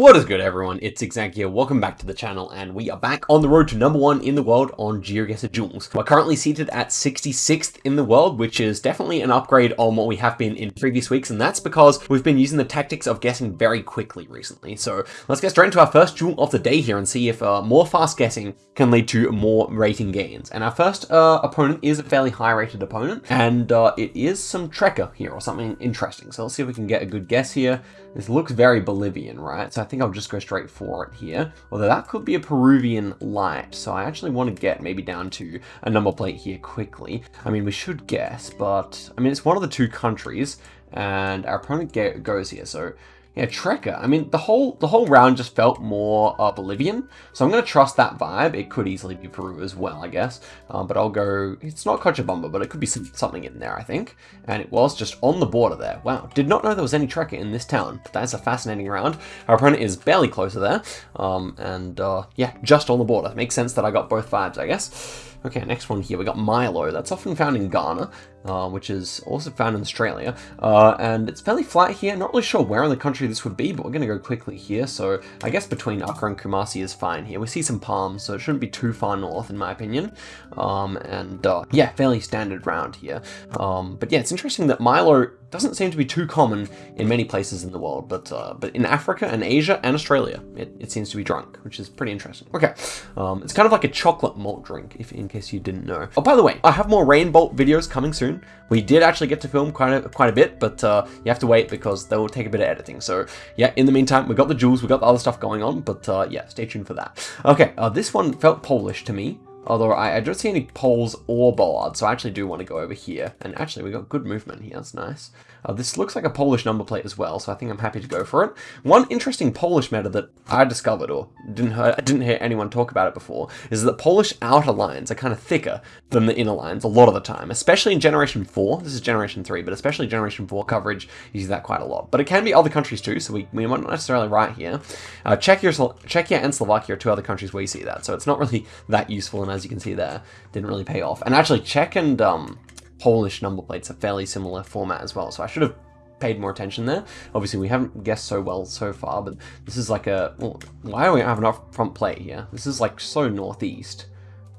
What is good everyone, it's Exag here, welcome back to the channel, and we are back on the road to number one in the world on GeoGuessr Duels. We're currently seated at 66th in the world, which is definitely an upgrade on what we have been in previous weeks, and that's because we've been using the tactics of guessing very quickly recently. So let's get straight into our first duel of the day here and see if uh, more fast guessing can lead to more rating gains. And our first uh, opponent is a fairly high rated opponent, and uh, it is some Trekker here, or something interesting. So let's see if we can get a good guess here. This looks very Bolivian, right? So I think I'll just go straight for it here. Although that could be a Peruvian light. So I actually want to get maybe down to a number plate here quickly. I mean, we should guess, but I mean, it's one of the two countries and our opponent goes here. So yeah, Trekker. I mean, the whole the whole round just felt more uh, Bolivian, so I'm going to trust that vibe. It could easily be Peru as well, I guess. Um, but I'll go, it's not Cochabamba, but it could be some, something in there, I think. And it was just on the border there. Wow, did not know there was any Trekker in this town. That's a fascinating round. Our opponent is barely closer there. Um, and uh, yeah, just on the border. Makes sense that I got both vibes, I guess. Okay, next one here, we got Milo. That's often found in Ghana, uh, which is also found in Australia. Uh, and it's fairly flat here. Not really sure where in the country this would be, but we're going to go quickly here. So I guess between Accra and Kumasi is fine here. We see some palms, so it shouldn't be too far north, in my opinion. Um, and uh, yeah, fairly standard round here. Um, but yeah, it's interesting that Milo doesn't seem to be too common in many places in the world, but uh, but in Africa and Asia and Australia, it, it seems to be drunk, which is pretty interesting. Okay, um, it's kind of like a chocolate malt drink, if in case you didn't know. Oh, by the way, I have more Rainbolt videos coming soon. We did actually get to film quite a, quite a bit, but uh, you have to wait because they will take a bit of editing. So yeah, in the meantime, we got the jewels, we got the other stuff going on, but uh, yeah, stay tuned for that. Okay, uh, this one felt Polish to me. Although I, I don't see any poles or bollards, so I actually do want to go over here. And actually, we got good movement here, that's nice. Uh, this looks like a Polish number plate as well, so I think I'm happy to go for it. One interesting Polish meta that I discovered, or didn't hear, didn't hear anyone talk about it before, is that Polish outer lines are kind of thicker than the inner lines a lot of the time, especially in Generation 4. This is Generation 3, but especially Generation 4 coverage uses that quite a lot. But it can be other countries too, so we, we might not necessarily right here. Uh, Czechia, Czechia and Slovakia are two other countries where you see that, so it's not really that useful, and as you can see there, didn't really pay off. And actually, Czech and um, Polish number plates are fairly similar format as well, so I should have paid more attention there. Obviously, we haven't guessed so well so far, but this is like a... Well, why do we have an front plate here? This is like so northeast.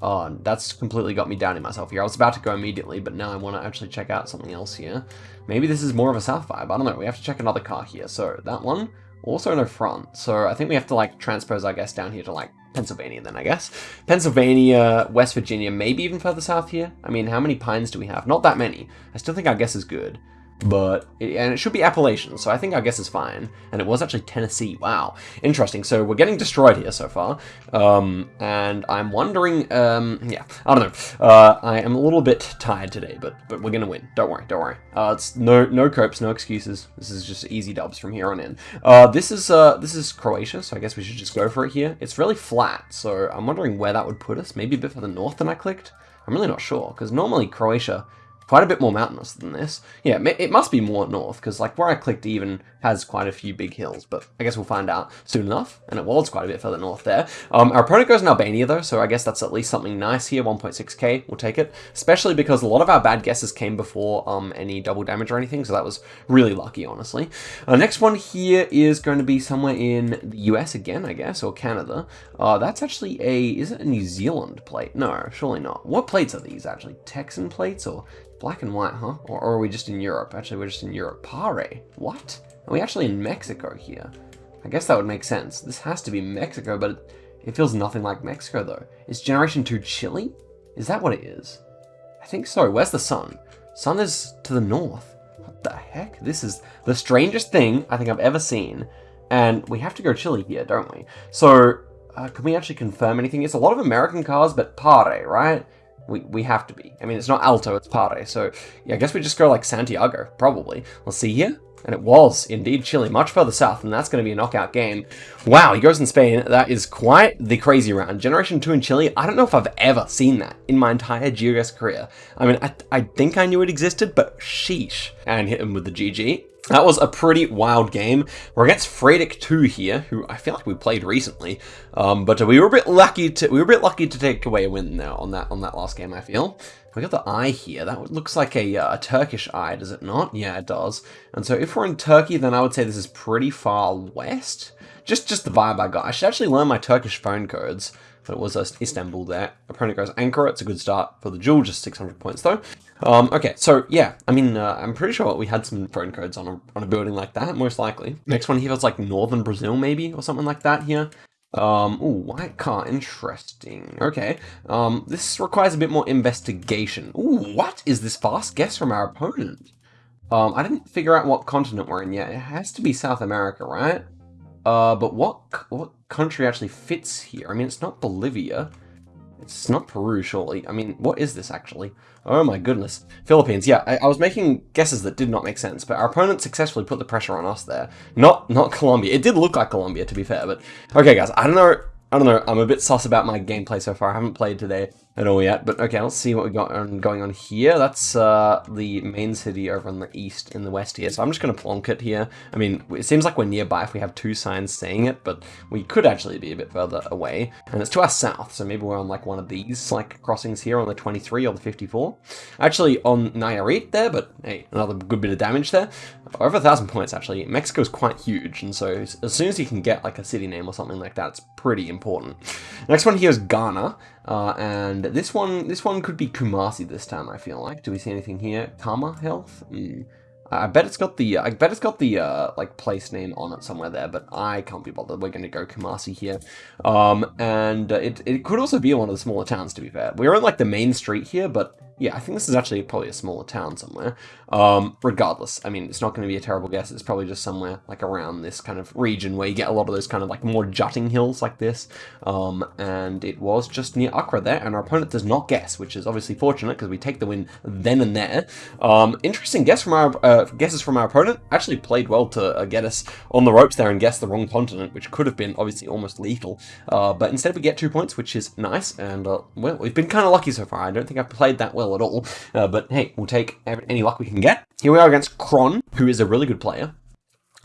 Oh, that's completely got me doubting myself here. I was about to go immediately, but now I want to actually check out something else here. Maybe this is more of a south vibe. I don't know. We have to check another car here. So that one, also no front. So I think we have to like transpose, our guess, down here to like Pennsylvania then, I guess. Pennsylvania, West Virginia, maybe even further south here. I mean, how many pines do we have? Not that many. I still think our guess is good but it, and it should be Appalachian, so I think our guess is fine. And it was actually Tennessee. Wow, interesting. So we're getting destroyed here so far, um, and I'm wondering. Um, yeah, I don't know. Uh, I am a little bit tired today, but but we're gonna win. Don't worry, don't worry. Uh, it's no no copes, no excuses. This is just easy dubs from here on in. Uh, this is uh, this is Croatia, so I guess we should just go for it here. It's really flat, so I'm wondering where that would put us. Maybe a bit further north than I clicked. I'm really not sure because normally Croatia quite a bit more mountainous than this. Yeah, it must be more north, because like where I clicked even has quite a few big hills, but I guess we'll find out soon enough, and it was quite a bit further north there. Um, our opponent goes in Albania though, so I guess that's at least something nice here, 1.6k, we'll take it, especially because a lot of our bad guesses came before um, any double damage or anything, so that was really lucky, honestly. Uh, next one here is going to be somewhere in the US again, I guess, or Canada. Uh, that's actually a, is it a New Zealand plate? No, surely not. What plates are these actually? Texan plates or Black and white, huh? Or, or, are we just in Europe? Actually, we're just in Europe. Pare. What? Are we actually in Mexico here? I guess that would make sense. This has to be Mexico, but it, it feels nothing like Mexico, though. Is Generation 2 Chile? Is that what it is? I think so. Where's the sun? Sun is to the north. What the heck? This is the strangest thing I think I've ever seen. And we have to go Chile here, don't we? So, uh, can we actually confirm anything? It's a lot of American cars, but Pare, right? We, we have to be. I mean, it's not Alto, it's Pare. So yeah, I guess we just go like Santiago, probably. Let's see here. And it was indeed Chile, much further south, and that's going to be a knockout game. Wow, he goes in Spain. That is quite the crazy round. Generation 2 in Chile, I don't know if I've ever seen that in my entire GeoGuessr career. I mean, I, I think I knew it existed, but sheesh. And hit him with the GG. That was a pretty wild game. We're against Fredic 2 here, who I feel like we played recently. Um, but we were a bit lucky to we were a bit lucky to take away a win there on that on that last game, I feel. We got the eye here. That looks like a, uh, a Turkish eye, does it not? Yeah, it does. And so if we're in Turkey, then I would say this is pretty far west. Just just the vibe I got. I should actually learn my Turkish phone codes. But it was Istanbul there. Opponent goes Ankara. It's a good start for the duel. Just 600 points though. Um, okay, so yeah, I mean, uh, I'm pretty sure we had some phone codes on a, on a building like that, most likely. Next one here was like northern Brazil, maybe, or something like that here. Um, ooh, white car, interesting. Okay, um, this requires a bit more investigation. Ooh, what is this fast guess from our opponent? Um, I didn't figure out what continent we're in yet. It has to be South America, right? Uh, but what what country actually fits here? I mean, it's not Bolivia. It's not Peru, surely. I mean, what is this actually? Oh my goodness. Philippines, yeah, I, I, was making guesses that did not make sense, but our opponent successfully put the pressure on us there. Not not Colombia. It did look like Colombia, to be fair, but... Okay, guys, I don't know... I don't know, I'm a bit sus about my gameplay so far. I haven't played today at all yet. But okay, let's see what we got on, going on here. That's uh, the main city over on the east in the west here. So I'm just going to plonk it here. I mean, it seems like we're nearby if we have two signs saying it, but we could actually be a bit further away. And it's to our south, so maybe we're on like one of these like crossings here on the 23 or the 54. Actually on Nayarit there, but hey, another good bit of damage there. Over a thousand points actually. Mexico's quite huge, and so as soon as you can get like a city name or something like that, it's pretty important. Next one here is Ghana. Uh, and this one, this one could be Kumasi this time. I feel like. Do we see anything here? Karma Health. Mm. I bet it's got the, I bet it's got the, uh, like, place name on it somewhere there, but I can't be bothered. We're going to go Kumasi here. Um, and uh, it, it could also be one of the smaller towns, to be fair. We're on, like, the main street here, but yeah, I think this is actually probably a smaller town somewhere. Um, regardless, I mean, it's not going to be a terrible guess. It's probably just somewhere like around this kind of region where you get a lot of those kind of like more jutting hills like this. Um, and it was just near Accra there, and our opponent does not guess, which is obviously fortunate because we take the win then and there. Um, interesting guess from our uh, guesses from our opponent. Actually played well to uh, get us on the ropes there and guess the wrong continent, which could have been obviously almost lethal. Uh, but instead we get two points, which is nice. And uh, well, we've been kind of lucky so far. I don't think I've played that well at all. Uh, but hey, we'll take any luck we can get. Here we are against Kron, who is a really good player.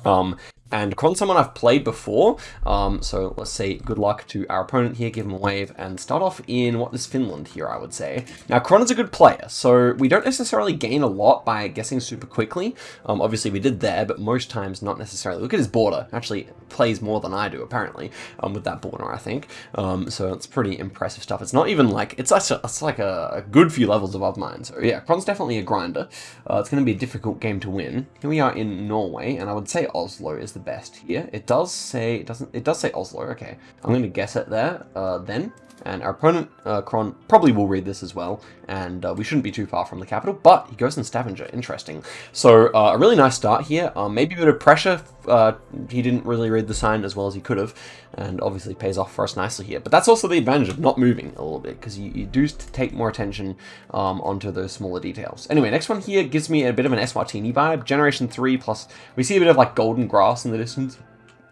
Um, and Kron's someone I've played before, um, so let's say good luck to our opponent here, give him a wave, and start off in what is Finland here, I would say. Now, Kron is a good player, so we don't necessarily gain a lot by guessing super quickly. Um, obviously, we did there, but most times not necessarily. Look at his border. Actually, plays more than I do, apparently, um, with that border, I think. Um, so it's pretty impressive stuff. It's not even like, it's, a, it's like a, a, good few levels above mine. So yeah, Kron's definitely a grinder. Uh, it's going to be a difficult game to win. Here we are in Norway, and I would say Oslo is the best here. It does say, it doesn't, it does say Oslo, okay. I'm to guess it there, uh, then. And our opponent, uh, Kron, probably will read this as well, and uh, we shouldn't be too far from the capital, but he goes in Stavanger, interesting. So, uh, a really nice start here, um, maybe a bit of pressure, uh, he didn't really read the sign as well as he could have, and obviously pays off for us nicely here. But that's also the advantage of not moving a little bit, because you, you, do take more attention um, onto those smaller details. Anyway, next one here gives me a bit of an Eswatini vibe, Generation 3 plus, we see a bit of like golden grass in the distance.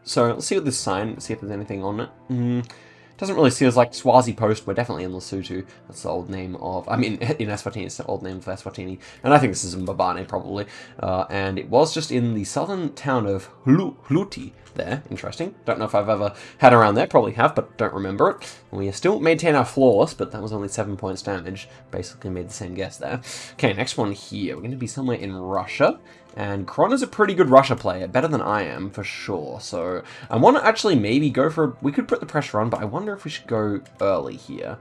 So let's see what this sign, see if there's anything on it. Mm, doesn't really see us like Swazi Post. We're definitely in Lesotho. That's the old name of, I mean, in Eswatini, it's the old name for Eswatini. And I think this is in Mbabane, probably. Uh, and it was just in the southern town of Hluti there. Interesting. Don't know if I've ever had around there. Probably have, but don't remember it. We still maintain our flawless, but that was only 7 points damage. Basically made the same guess there. Okay, next one here. We're going to be somewhere in Russia. And Kron is a pretty good Russia player, better than I am, for sure. So I want to actually maybe go for... We could put the pressure on, but I wonder if we should go early here.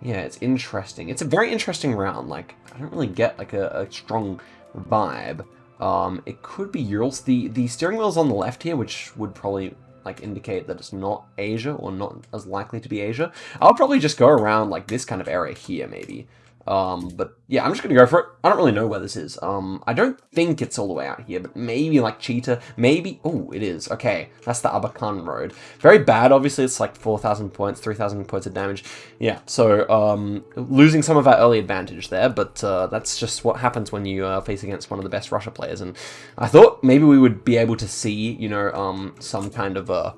Yeah, it's interesting. It's a very interesting round. Like, I don't really get, like, a, a strong vibe. Um, it could be Urals. The, the steering wheel's on the left here, which would probably like indicate that it's not Asia or not as likely to be Asia. I'll probably just go around like this kind of area here maybe. Um, but yeah, I'm just gonna go for it. I don't really know where this is. Um, I don't think it's all the way out here, but maybe like Chita, maybe. Oh, it is. Okay, that's the Abakan Road. Very bad, obviously. It's like 4,000 points, 3,000 points of damage. Yeah, so um, losing some of our early advantage there, but uh, that's just what happens when you uh, face against one of the best Russia players. And I thought maybe we would be able to see, you know, um, some kind of a,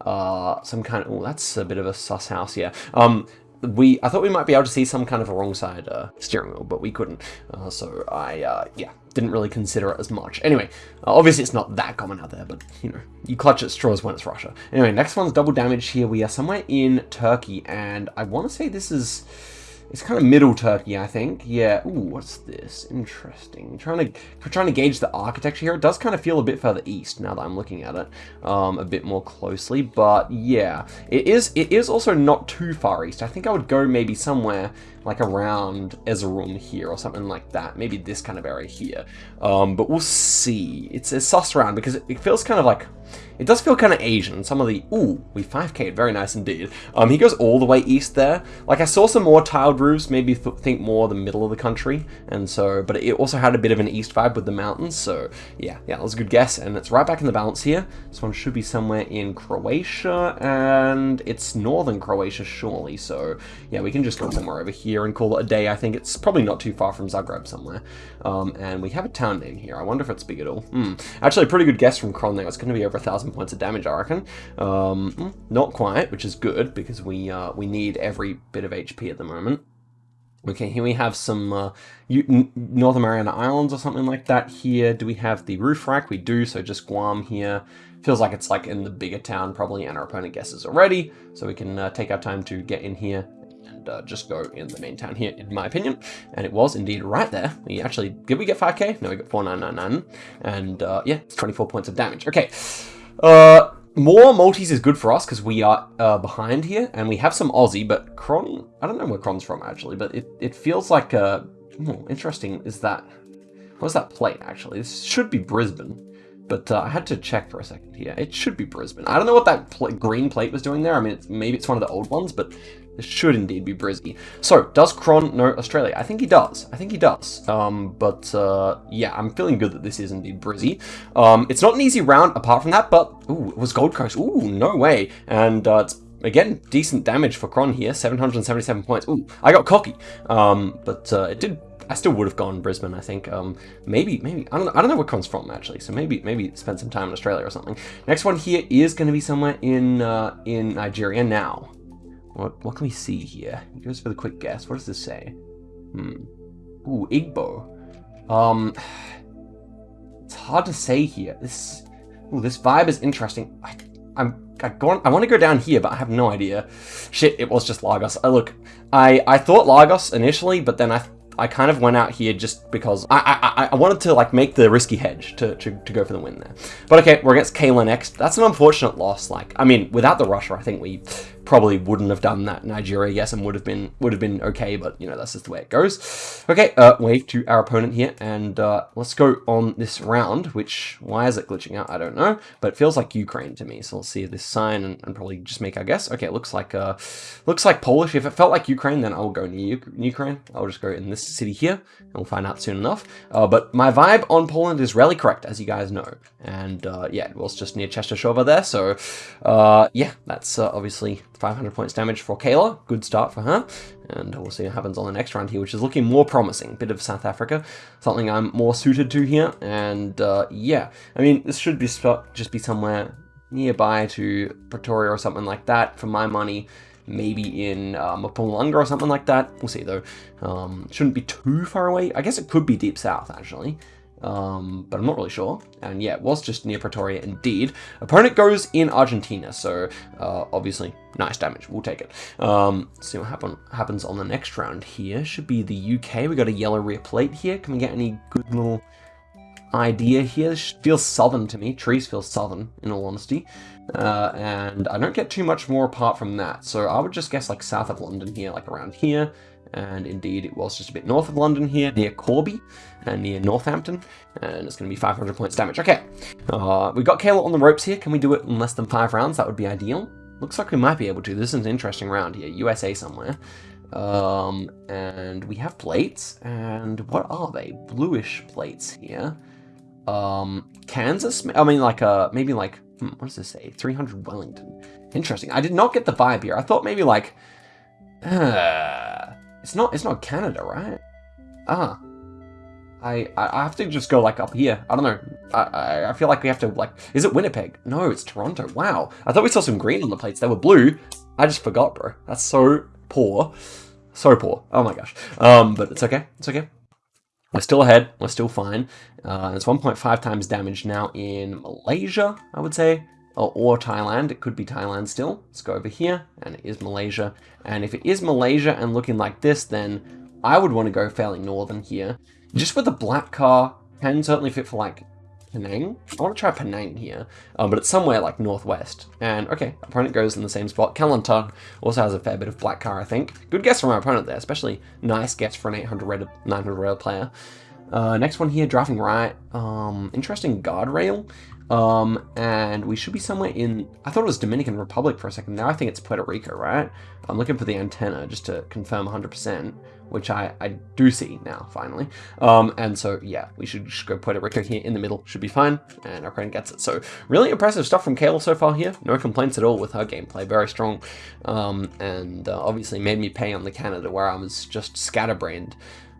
uh, some kind of. Oh, that's a bit of a sus house. Yeah. Um, we I thought we might be able to see some kind of a wrong side uh, steering wheel, but we couldn't. Uh, so I, uh, yeah, didn't really consider it as much. Anyway, uh, obviously it's not that common out there, but, you know, you clutch at straws when it's Russia. Anyway, next one's double damage here. We are somewhere in Turkey, and I want to say this is... It's kind of middle Turkey, I think. Yeah. Ooh, what's this? Interesting. Trying to trying to gauge the architecture here. It does kind of feel a bit further east now that I'm looking at it um, a bit more closely. But yeah, it is. It is also not too far east. I think I would go maybe somewhere like around Erzurum here or something like that. Maybe this kind of area here. Um, but we'll see. It's a sus around because it, feels kind of like it does feel kind of Asian. Some of the... Ooh, we 5k'd. Very nice indeed. Um, he goes all the way east there. Like, I saw some more tiled roofs, maybe th think more the middle of the country. And so... But it also had a bit of an east vibe with the mountains. So, yeah. Yeah, that was a good guess. And it's right back in the balance here. This one should be somewhere in Croatia. And it's northern Croatia, surely. So, yeah, we can just go somewhere over here and call it a day. I think it's probably not too far from Zagreb somewhere. Um, and we have a town name here. I wonder if it's big at all. Hmm. Actually, a pretty good guess from Kron there. It's going to be over a thousand points of damage, I reckon. Um, not quite, which is good, because we, uh, we need every bit of HP at the moment. Okay, here we have some uh, North Mariana Islands or something like that here. Do we have the roof rack? We do, so just Guam here. Feels like it's like in the bigger town probably, and our opponent guesses already, so we can uh, take our time to get in here and uh, just go in the main town here, in my opinion. And it was indeed right there. We actually, did we get 5k? No, we got 4999. And uh, yeah, it's 24 points of damage. Okay. Uh, more multis is good for us because we are uh, behind here and we have some Aussie, but Kron, I don't know where Kron's from actually, but it, it feels like, uh, hmm, interesting is that, what's that plate actually? This should be Brisbane, but uh, I had to check for a second here. It should be Brisbane. I don't know what that pl green plate was doing there. I mean, it's, maybe it's one of the old ones, but this should indeed be Brizzy. So, does Kron know Australia? I think he does. I think he does. Um, but, uh, yeah, I'm feeling good that this is indeed Brizzy. Um, it's not an easy round apart from that, but, ooh, it was Gold Coast. Ooh, no way. And, uh, it's Again, decent damage for Kron here, 777 points. Ooh, I got cocky. Um, but uh, it did I still would have gone Brisbane, I think. Um, maybe, maybe, I don't know, I don't know where Kron's from, actually, so maybe, maybe spend some time in Australia or something. Next one here is going to be somewhere in, uh, in Nigeria now. What, what can we see here? Us for the quick guess. What does this say? Hmm. Ooh, Igbo. Um, it's hard to say here. This, ooh, this vibe is interesting. I, I'm, I, I want to go down here, but I have no idea. Shit, it was just Lagos. Uh, look, I, I thought Lagos initially, but then I I kind of went out here just because I, I, I wanted to like make the risky hedge to, to, to go for the win there. But okay, we're against Kayla next. That's an unfortunate loss. Like, I mean, without the rusher, I think we probably wouldn't have done that. Nigeria, yes, and would have been would have been okay, but you know that's just the way it goes. Okay, uh, wave to our opponent here, and uh, let's go on this round. Which why is it glitching out? I don't know, but it feels like Ukraine to me. So let's see this sign and, and probably just make our guess. Okay, it looks like uh, looks like Polish. If it felt like Ukraine, then I'll go near Ukraine. I'll just go in this city here, and we'll find out soon enough. Uh, but my vibe on Poland is really correct, as you guys know, and uh, yeah, it was just near Chester there. So uh, yeah, that's uh, obviously 500 points damage for Kayla. Good start for her. And we'll see what happens on the next round here, which is looking more promising. Bit of South Africa, something I'm more suited to here. And uh, yeah, I mean, this should be just be somewhere nearby to Pretoria or something like that for my money. Maybe in uh, Mpumalanga or something like that. We'll see though. Um, shouldn't be too far away. I guess it could be deep south actually um, but I'm not really sure. And yeah, it was just near Pretoria indeed. Opponent goes in Argentina, so uh, obviously nice damage. We'll take it. Um, see what happen happens on the next round here. Should be the UK. We got a yellow rear plate here. Can we get any good little idea here? This feels southern to me. Trees feel southern, in all honesty. Uh, and I don't get too much more apart from that. So I would just guess like south of London here, like around here and indeed it was just a bit north of London here, near Corby, and near Northampton, and it's going to be 500 points damage. Okay, uh, we've got Kayla on the ropes here. Can we do it in less than five rounds? That would be ideal. Looks like we might be able to. This is an interesting round here, USA somewhere. Um, and we have plates, and what are they? Bluish plates here. Um, Kansas? I mean, like, uh, maybe like, hmm, what does this say? 300 Wellington. Interesting. I did not get the vibe here. I thought maybe like, uh, it's not, it's not Canada, right? Ah. I, I have to just go, like, up here. I don't know. I, I feel like we have to, like... Is it Winnipeg? No, it's Toronto. Wow. I thought we saw some green on the plates. They were blue. I just forgot, bro. That's so poor. So poor. Oh my gosh. Um, but it's okay. It's okay. We're still ahead. We're still fine. Uh, it's 1.5 times damage now in Malaysia, I would say, or, or, Thailand. It could be Thailand still. Let's go over here, and it is Malaysia. And if it is Malaysia and looking like this, then I would want to go fairly northern here. Just with the black car, can certainly fit for like Penang? I want to try Penang here, um, but it's somewhere like northwest. And okay, opponent goes in the same spot. Kelantan also has a fair bit of black car, I think. Good guess from our opponent there, especially nice guess for an 800 red, 900 red player. Uh, next one here, driving right. Um, interesting guardrail. Um, and we should be somewhere in, I thought it was Dominican Republic for a second. Now I think it's Puerto Rico, right? I'm looking for the antenna just to confirm 100% which I, I do see now, finally. Um, and so, yeah, we should just go Puerto Rico here in the middle, should be fine, and our friend gets it. So, really impressive stuff from Kayla so far here. No complaints at all with her gameplay, very strong. Um, and uh, obviously made me pay on the Canada, where I was just scatterbrained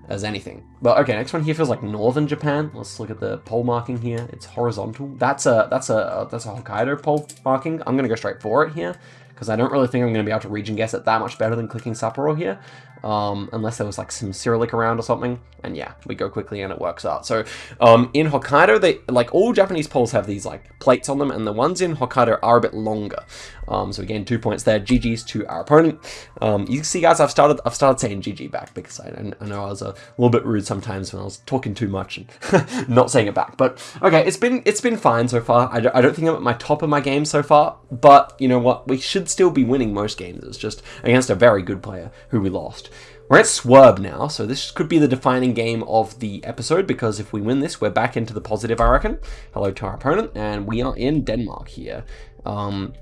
as anything. But okay, next one here feels like northern Japan. Let's look at the pole marking here. It's horizontal. That's a that's a that's a Hokkaido pole marking. I'm gonna go straight for it here because I don't really think I'm gonna be able to region guess it that much better than clicking Sapporo here um, unless there was like some Cyrillic around or something. And yeah, we go quickly and it works out. So um, in Hokkaido, they like all Japanese poles have these like plates on them, and the ones in Hokkaido are a bit longer. Um, so again, two points there. GG's to our opponent. Um, you can see, guys, I've started I've started saying GG back because I, I know I was a little bit rude sometimes when I was talking too much and not saying it back. But okay, it's been it's been fine so far. I don't, I don't think I'm at my top of my game so far, but you know what? We should still be winning most games. It's just against a very good player who we lost. We're at Swerb now, so this could be the defining game of the episode, because if we win this, we're back into the positive, I reckon. Hello to our opponent, and we are in Denmark here. Um,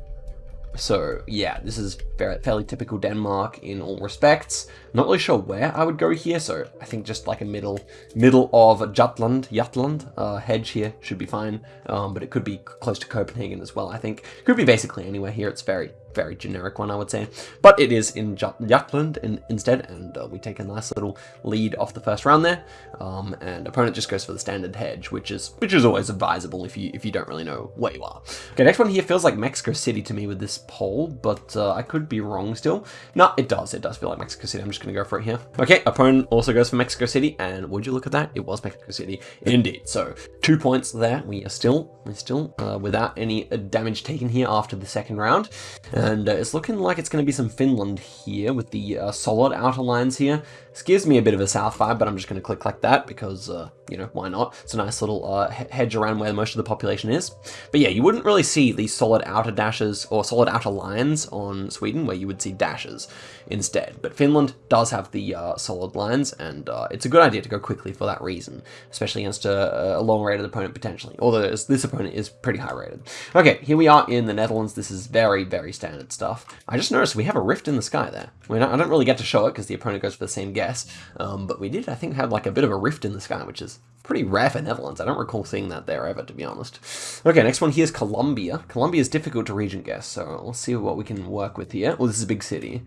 so yeah, this is fairly typical Denmark in all respects. Not really sure where I would go here, so I think just like a middle middle of Jutland, Jutland uh, hedge here should be fine. Um, but it could be close to Copenhagen as well, I think. Could be basically anywhere here. It's very very generic one, I would say. But it is in Jutland in, instead, and uh, we take a nice little lead off the first round there. Um, and opponent just goes for the standard hedge, which is which is always advisable if you if you don't really know where you are. Okay, next one here feels like Mexico City to me with this pole, but uh, I could be wrong still. No, it does. It does feel like Mexico City. I'm just gonna go for it here. Okay, opponent also goes for Mexico City, and would you look at that? It was Mexico City indeed. So two points there. We are still we're still uh, without any damage taken here after the second round. Uh, it's looking like it's going to be some Finland here with the uh, solid outer lines here. This gives me a bit of a south vibe, but I'm just going to click like that because, uh, you know, why not? It's a nice little uh, hedge around where most of the population is. But yeah, you wouldn't really see these solid outer dashes or solid outer lines on Sweden where you would see dashes instead. But Finland does have the uh, solid lines, and uh, it's a good idea to go quickly for that reason, especially against a, a long-rated opponent potentially, although this opponent is pretty high-rated. Okay, here we are in the Netherlands. This is very, very standard stuff. I just noticed we have a rift in the sky there. Not, I don't really get to show it because the opponent goes for the same guess, um, but we did, I think, have like a bit of a rift in the sky, which is pretty rare for Netherlands. I don't recall seeing that there ever, to be honest. Okay, next one here is Colombia. Colombia is difficult to region guess, so let's see what we can work with here. Well, this is a big city.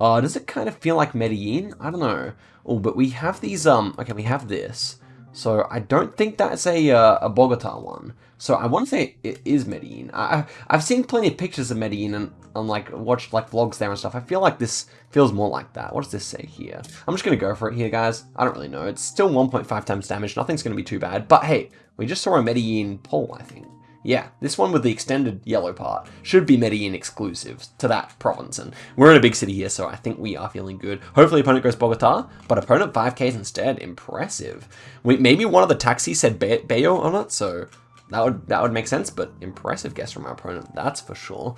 Uh, does it kind of feel like Medellin? I don't know. Oh, but we have these, um, okay, we have this. So I don't think that's a, uh, a Bogota one. So I want to say it is Medellin. I, I've seen plenty of pictures of Medellin and, and like watched like vlogs there and stuff. I feel like this feels more like that. What does this say here? I'm just going to go for it here, guys. I don't really know. It's still 1.5 times damage. Nothing's going to be too bad. But hey, we just saw a Medellin pole, I think. Yeah, this one with the extended yellow part should be Medellin exclusive to that province. And we're in a big city here, so I think we are feeling good. Hopefully opponent goes Bogota, but opponent 5Ks instead. Impressive. We, maybe one of the taxis said Bayo on it, so that would that would make sense, but impressive guess from our opponent, that's for sure.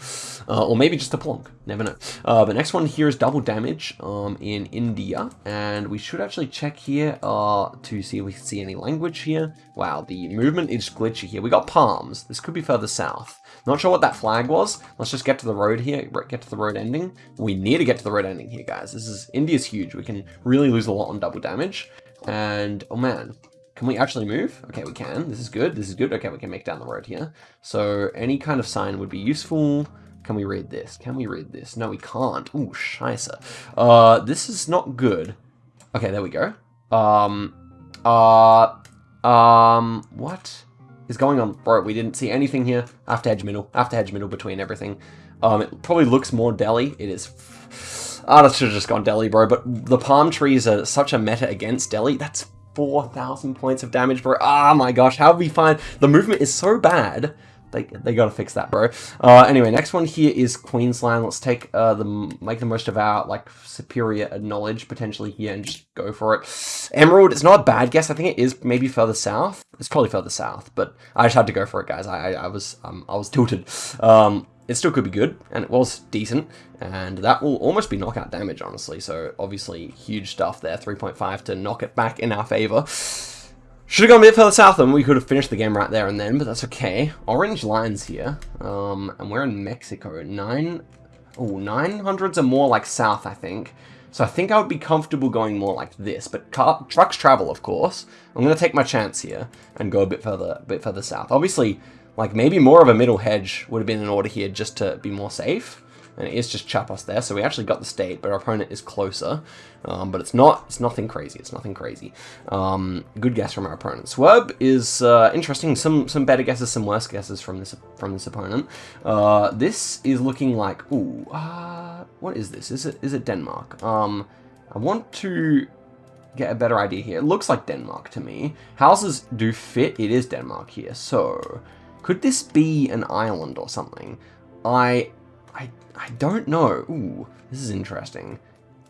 Uh, or maybe just a plonk, never know. Uh, the next one here is double damage um, in India, and we should actually check here uh, to see if we see any language here. Wow, the movement is glitchy here. We got palms. This could be further south. Not sure what that flag was. Let's just get to the road here, get to the road ending. We need to get to the road ending here, guys. This is India's huge. We can really lose a lot on double damage. And, oh man, can we actually move? Okay, we can. This is good. This is good. Okay, we can make down the road here. So any kind of sign would be useful. Can we read this? Can we read this? No, we can't. Ooh, scheisse. Uh, this is not good. Okay, there we go. Um, uh, um, what is going on? Bro, we didn't see anything here. After hedge middle. After hedge middle between everything. Um, it probably looks more Delhi. It is Ah, that should have just gone Delhi, bro. But the palm trees are such a meta against Delhi. That's 4,000 points of damage, bro. Ah, oh my gosh, how do we find... The movement is so bad. They, they gotta fix that, bro. Uh, anyway, next one here is Queensland. Let's take uh, the make the most of our like superior knowledge potentially here and just go for it. Emerald, it's not a bad guess. I think it is maybe further south. It's probably further south, but I just had to go for it, guys. I, I, I was um, I was tilted. Um, it still could be good, and it was decent, and that will almost be knockout damage, honestly, so obviously huge stuff there, 3.5 to knock it back in our favor. Should have gone a bit further south and we could have finished the game right there and then, but that's okay. Orange lines here, um, and we're in Mexico. Nine, oh, 900s are more like south, I think. So I think I would be comfortable going more like this, but car trucks travel, of course. I'm going to take my chance here and go a bit further, a bit further south. Obviously, like maybe more of a middle hedge would have been in order here just to be more safe. And it is just Chiapas there, so we actually got the state, but our opponent is closer. Um, but it's not, it's nothing crazy, it's nothing crazy. Um, good guess from our opponent. Swerb is uh, interesting, some some better guesses, some worse guesses from this from this opponent. Uh, this is looking like, ooh, uh, what is this? Is it is it Denmark? Um, I want to get a better idea here. It looks like Denmark to me. Houses do fit, it is Denmark here, so... Could this be an island or something? I, I, I don't know. Ooh, this is interesting.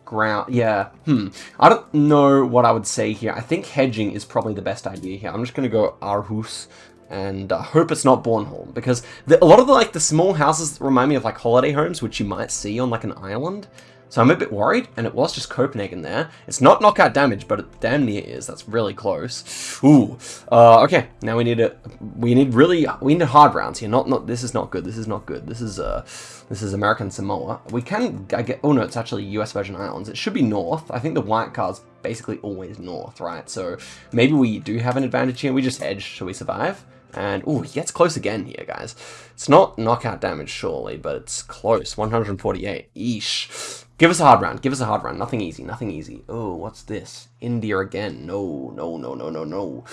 Ground, yeah, hmm. I don't know what I would say here. I think hedging is probably the best idea here. I'm just going to go Aarhus and uh, hope it's not Bornholm because the, a lot of the like the small houses remind me of like holiday homes which you might see on like an island so I'm a bit worried, and it was just Copenhagen there. It's not knockout damage, but it damn near is. That's really close. Ooh. Uh, okay, now we need a we need really we need hard rounds here. Not not this is not good. This is not good. This is uh this is American Samoa. We can I get oh no, it's actually US Virgin Islands. It should be north. I think the white card's basically always north, right? So maybe we do have an advantage here. We just edge so we survive. And, oh, he gets close again here, guys. It's not knockout damage, surely, but it's close. 148. Eesh. Give us a hard round. Give us a hard round. Nothing easy. Nothing easy. Oh, what's this? India again. No, no, no, no, no, no.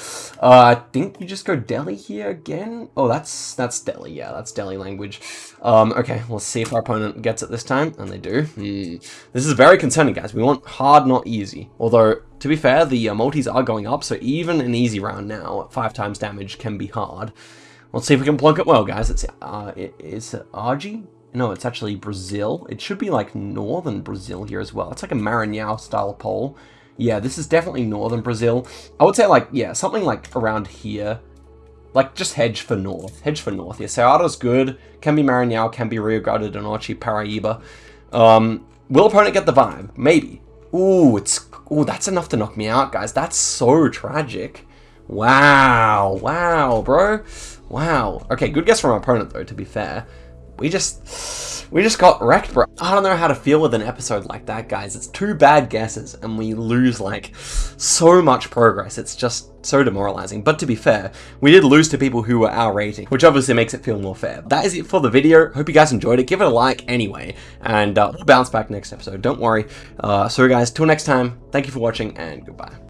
Uh, I think you just go Delhi here again. Oh, that's that's Delhi. Yeah, that's Delhi language. Um, okay, let's see if our opponent gets it this time. And they do. Hmm. This is very concerning, guys. We want hard, not easy. Although, to be fair, the uh, multis are going up, so even an easy round now five times damage can be hard. Let's see if we can plunk it well, guys. It's uh, it, it's Argy. No, it's actually Brazil. It should be like northern Brazil here as well. It's like a Maranhão style pole. Yeah, this is definitely northern Brazil. I would say like, yeah, something like around here. Like, just hedge for north. Hedge for north. Yeah, Ceará's good. Can be Maranhão, can be Rio Grande do Norte, Paraíba. Um, will opponent get the vibe? Maybe. Ooh, it's... Ooh, that's enough to knock me out, guys. That's so tragic. Wow. Wow, bro. Wow. Okay, good guess from opponent, though, to be fair. We just, we just got wrecked, bro. I don't know how to feel with an episode like that, guys. It's two bad guesses and we lose like so much progress. It's just so demoralizing. But to be fair, we did lose to people who were our rating, which obviously makes it feel more fair. That is it for the video. Hope you guys enjoyed it. Give it a like anyway, and uh, we'll bounce back next episode. Don't worry. Uh, so guys, till next time, thank you for watching and goodbye.